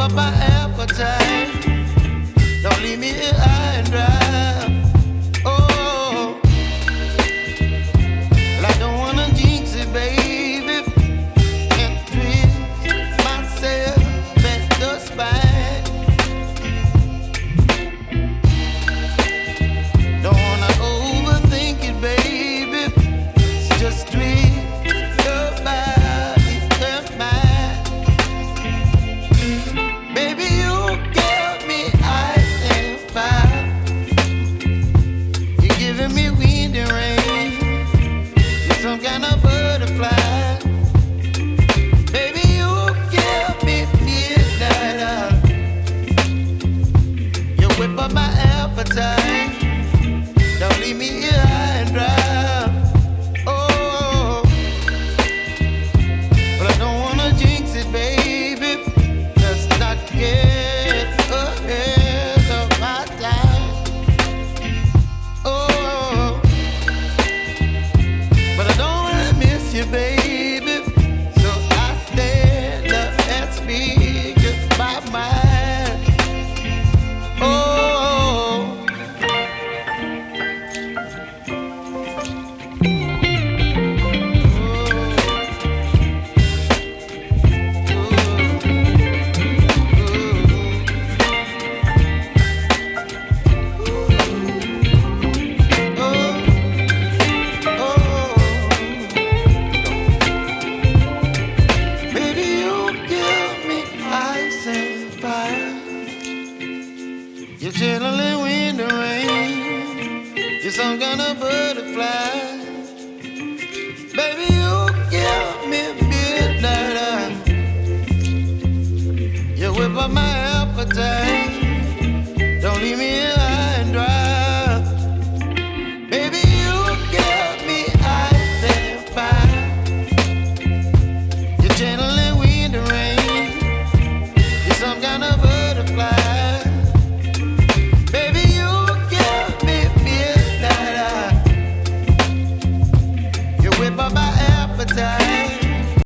up I am. fire. You're chilling in the rain. You're some kind of butterfly. Baby, you